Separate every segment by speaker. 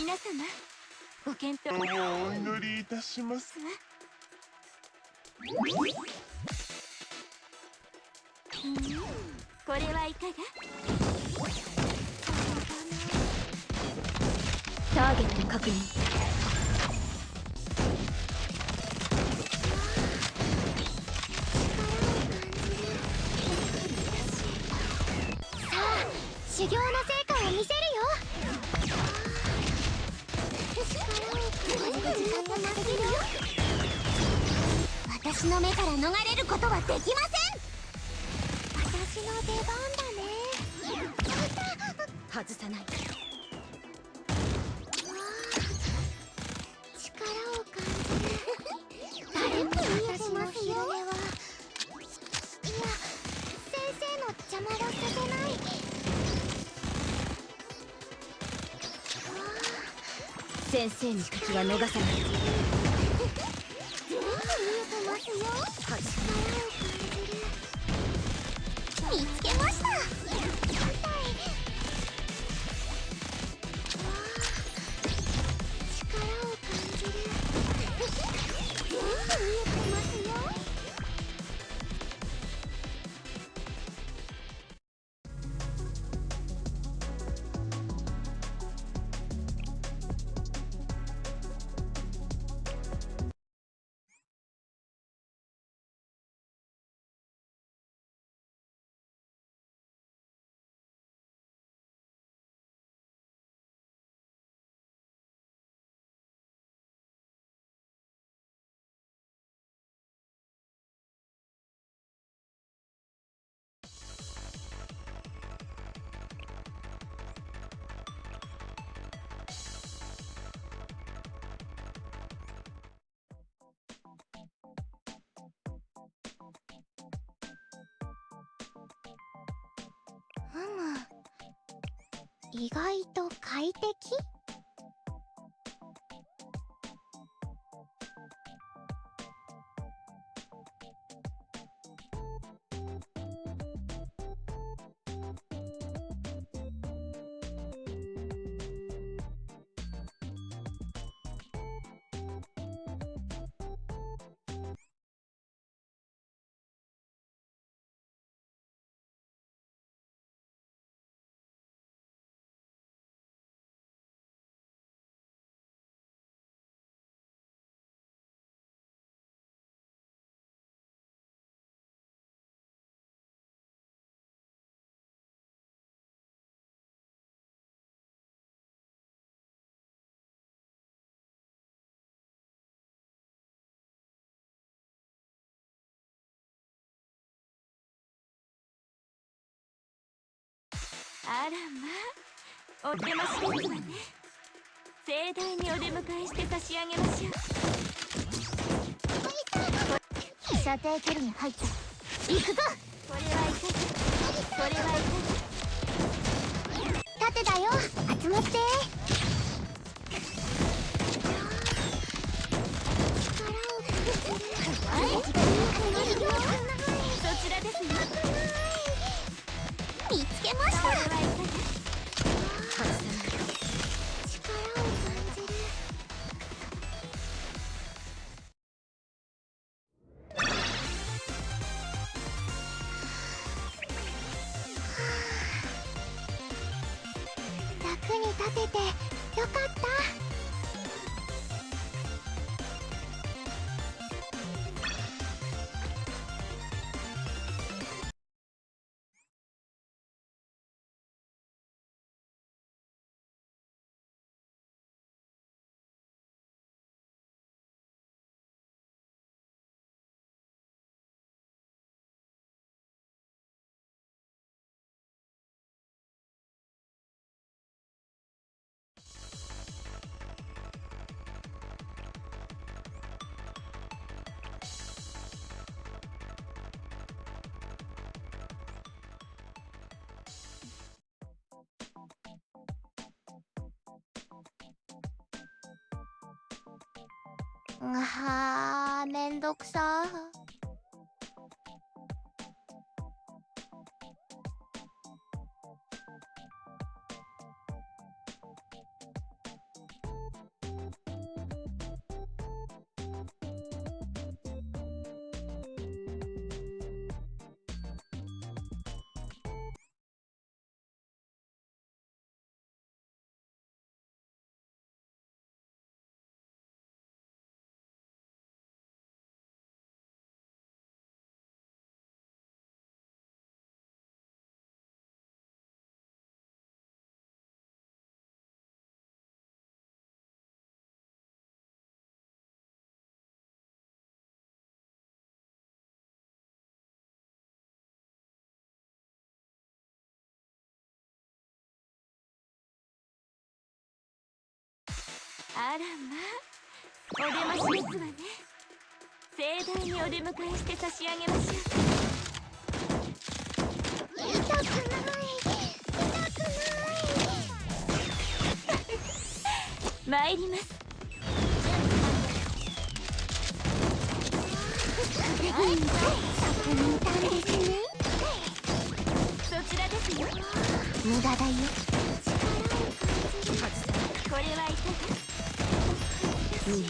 Speaker 1: 皆様ご検討。
Speaker 2: お祈りいたします。
Speaker 1: これはいかが？ターゲット確認
Speaker 3: 逃れることはできません私の出番だね。
Speaker 1: 外さない
Speaker 3: 力を感じる。誰も私の昼寝はいや先生の邪魔はさせない
Speaker 1: 先生の敵は逃さない。
Speaker 3: 見む意外と快適？
Speaker 1: あらまあお出ましですわね盛大にお出迎えして差し上げましょう
Speaker 3: 射程距離に入った行くぞ
Speaker 1: これはいかがこれはいかず
Speaker 3: 盾だよ集まって
Speaker 1: がそち
Speaker 3: あめんどくさ
Speaker 1: あらまあお出ましですわね盛大にお出迎えして差し上げましょう
Speaker 4: 痛くない痛くない
Speaker 1: 参ります
Speaker 4: そこにいたんですね
Speaker 1: そちらですよ
Speaker 4: 無駄だよ。
Speaker 1: これはいかが
Speaker 4: 全部見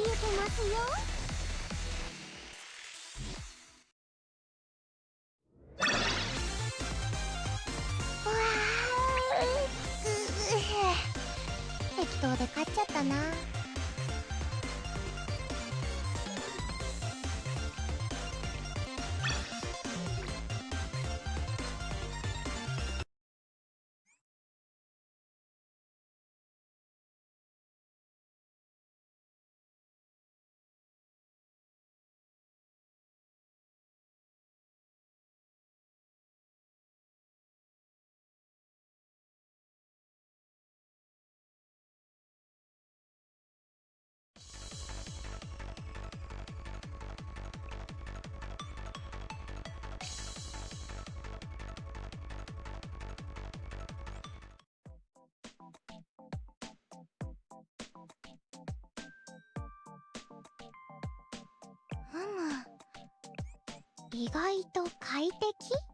Speaker 4: えてますよわー適当で勝っちゃったなむ意外と快適？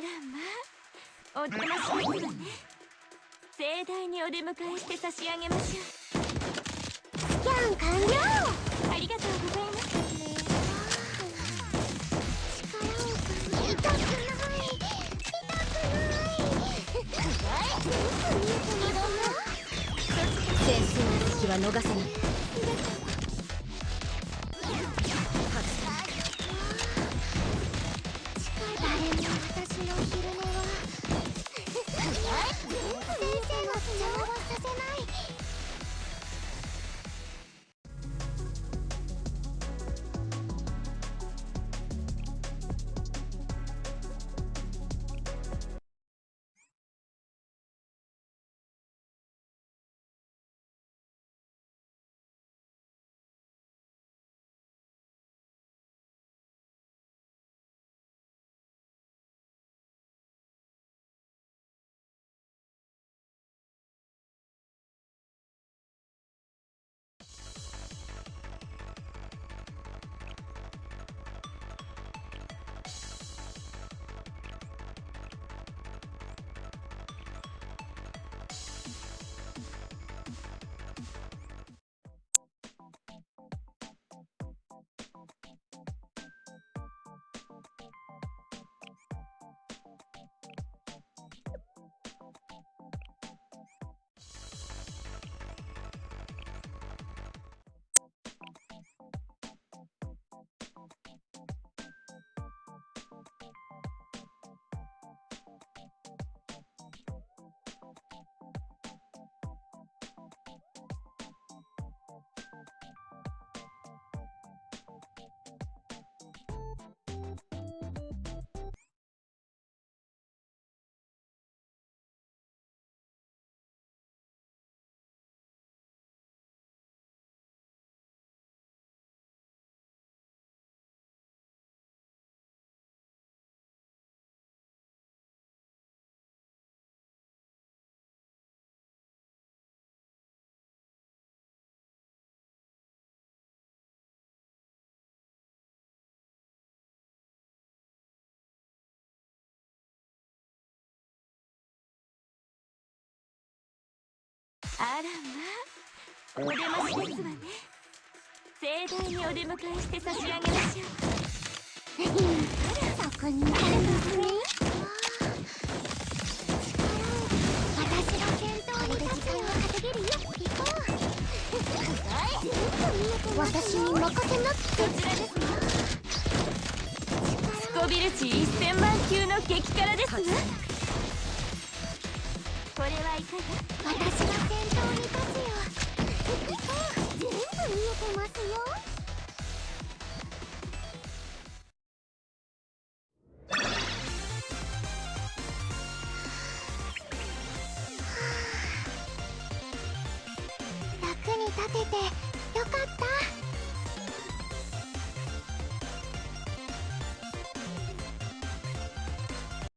Speaker 1: らまあお出ましですわね盛大にお出迎えして差し上げましょう
Speaker 4: スキャン完了。
Speaker 1: ありがとうございます
Speaker 4: 力を感じ痛くない痛くない全部見えてますよ
Speaker 3: 全身の隙は逃さない
Speaker 1: あらまあお出ましですわね盛大にお出迎えして差し上げましょう
Speaker 3: そこにあるのね私が先頭に立つよ稼げるよ行こう私に任せなくて
Speaker 1: こちらですわスコビル値1000万級の激辛ですわ
Speaker 3: 役に立てて